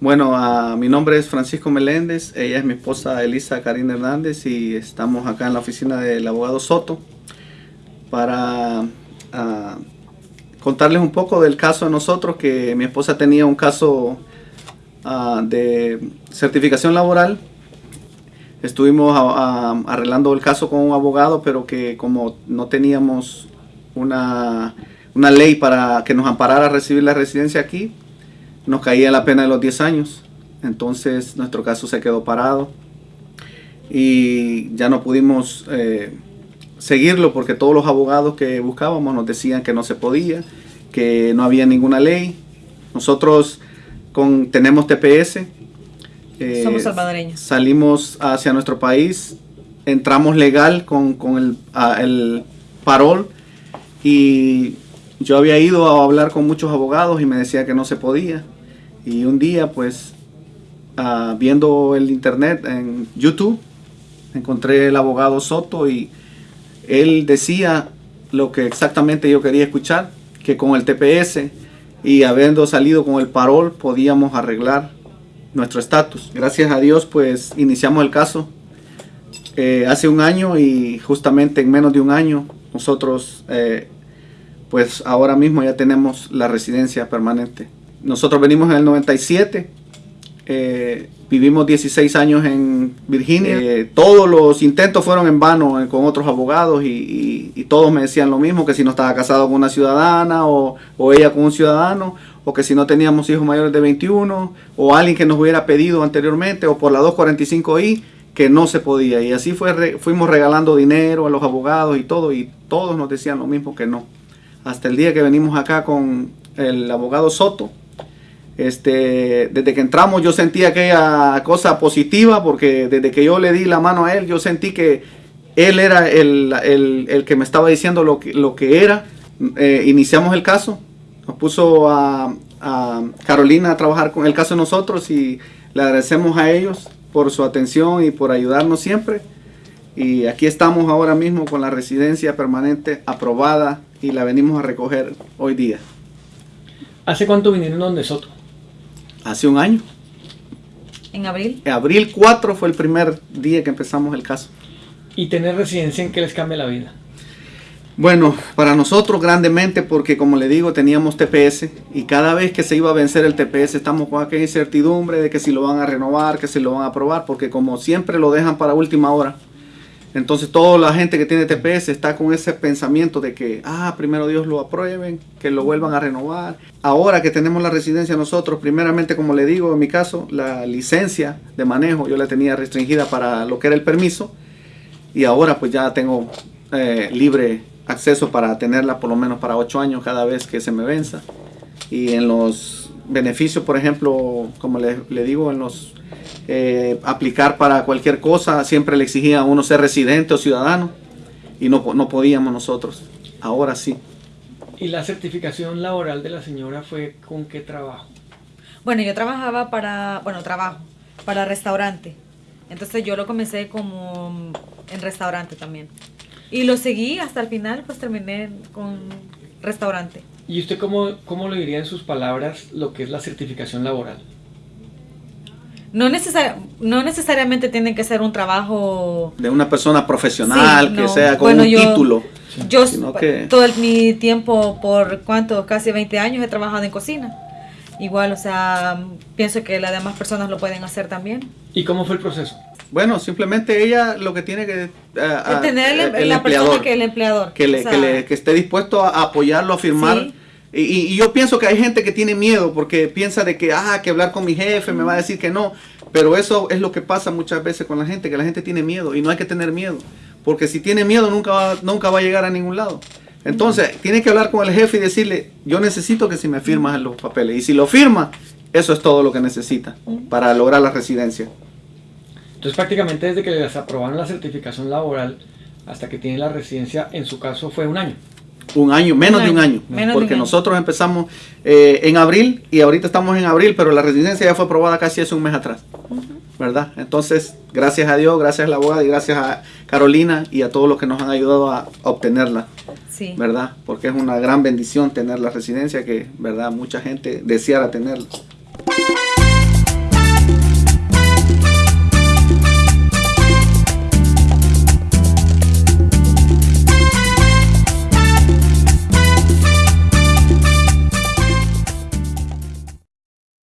Bueno, mi nombre es Francisco Meléndez, ella es mi esposa Elisa Karina Hernández y estamos acá en la oficina del abogado Soto para ah, contarles un poco del caso de nosotros, que mi esposa tenía un caso ah, de certificación laboral. Estuvimos arreglando el caso con un abogado, pero que como no teníamos una, una ley para que nos amparara a recibir la residencia aquí, nos caía la pena de los 10 años. Entonces nuestro caso se quedó parado y ya no pudimos eh, seguirlo porque todos los abogados que buscábamos nos decían que no se podía, que no había ninguna ley. Nosotros con, tenemos TPS. Eh, Somos salvadoreños. Salimos hacia nuestro país, entramos legal con, el, el parol y yo había ido a hablar con muchos abogados y me decía que no se podía. Y un día, pues, ah, viendo el internet en YouTube, encontré el abogado Soto y él decía lo que exactamente yo quería escuchar, que con el TPS y habiendo salido con el parol podíamos arreglar nuestro estatus. Gracias a Dios, pues, iniciamos el caso eh, hace un año y justamente en menos de un año nosotros, eh, pues, ahora mismo ya tenemos la residencia permanente. Nosotros venimos en el 97, eh, vivimos 16 años en Virginia. Eh, todos los intentos fueron en vano eh, con otros abogados y, todos me decían lo mismo, que si no estaba casado con una ciudadana o, ella con un ciudadano, o que si no teníamos hijos mayores de 21, o alguien que nos hubiera pedido anteriormente, o por la 245I, que no se podía. Y así fue, fuimos regalando dinero a los abogados y todo, y todos nos decían lo mismo que no. Hasta el día que venimos acá con el abogado Soto, este, desde que entramos yo sentí aquella cosa positiva porque desde que yo le di la mano a él yo sentí que él era el, que me estaba diciendo lo que, lo que era. Eh, iniciamos el caso, nos puso a, Carolina a trabajar con el caso de nosotros y le agradecemos a ellos por su atención y por ayudarnos siempre. Y aquí estamos ahora mismo con la residencia permanente aprobada y la venimos a recoger hoy día. ¿Hace cuánto vinieron donde Soto? Hace un año. ¿En abril? En abril 4 fue el primer día que empezamos el caso. ¿Y tener residencia en qué les cambia la vida? Bueno, para nosotros grandemente porque como le digo teníamos TPS y cada vez que se iba a vencer el TPS estamos con aquella incertidumbre de que si lo van a renovar, que si lo van a aprobar, porque como siempre lo dejan para última hora. Entonces toda la gente que tiene TPS está con ese pensamiento de que, ah, primero Dios lo aprueben, que lo vuelvan a renovar. Ahora que tenemos la residencia nosotros, primeramente como le digo, en mi caso, la licencia de manejo yo la tenía restringida para lo que era el permiso y ahora pues ya tengo eh, libre acceso para tenerla por lo menos para ocho años cada vez que se me venza. Y en los beneficios, por ejemplo, como le, le digo, en los eh, aplicar para cualquier cosa, siempre le exigía a uno ser residente o ciudadano y no, no podíamos nosotros. Ahora sí. ¿Y la certificación laboral de la señora fue con qué trabajo? Bueno, yo trabajaba para, bueno, trabajo, para restaurante. Entonces yo lo comencé como en restaurante también. Y lo seguí hasta el final, pues terminé con restaurante. ¿Y usted cómo, cómo le diría en sus palabras lo que es la certificación laboral? no, no necesariamente tiene que ser un trabajo... De una persona profesional, que sea con un título. Yo todo mi tiempo, por cuánto, casi 20 años he trabajado en cocina. Igual, o sea, pienso que las demás personas lo pueden hacer también. ¿Y cómo fue el proceso? Bueno, simplemente ella lo que tiene que... tener el, la persona que el empleador. Que, le, que, esté dispuesto a apoyarlo, a firmar. Y, yo pienso que hay gente que tiene miedo porque piensa de que, ah, que hablar con mi jefe me va a decir que no. Pero eso es lo que pasa muchas veces con la gente, que la gente tiene miedo y no hay que tener miedo. Porque si tiene miedo nunca va, nunca va a llegar a ningún lado. Entonces, tiene que hablar con el jefe y decirle, yo necesito que si me firmas los papeles. Y si lo firma, eso es todo lo que necesita para lograr la residencia. Entonces, prácticamente desde que les aprobaron la certificación laboral hasta que tiene la residencia, en su caso fue un año. Un año, menos de un año. porque nosotros empezamos eh, en abril y ahorita estamos en abril, pero la residencia ya fue aprobada casi hace un mes atrás. ¿Verdad? Entonces, gracias a Dios, gracias a la abogada y gracias a Carolina y a todos los que nos han ayudado a, obtenerla. Sí. ¿Verdad? Porque es una gran bendición tener la residencia que, ¿verdad? Mucha gente deseara tenerla.